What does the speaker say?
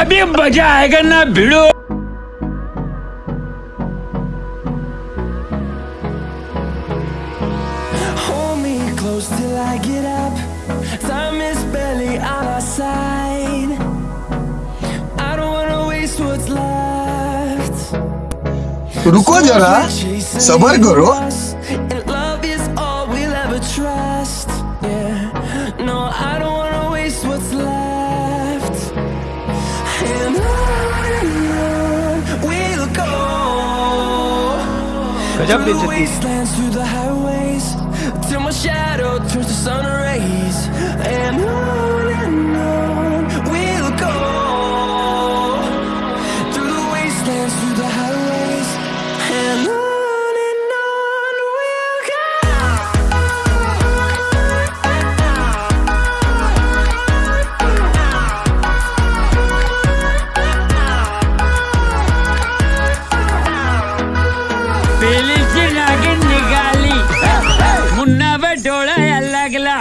अभी मजा आएगा ना भिड़ो Hold me close till I get up. Time is barely on our side. I don't wanna waste what's left. रुको जरा Chasing सबर करो us, and love is all we'll ever trust. Through the wastelands, through the highways, till my shadow turns to sun. बेली से नागिन निकाली। मुन्ना पे डोला अलग ला।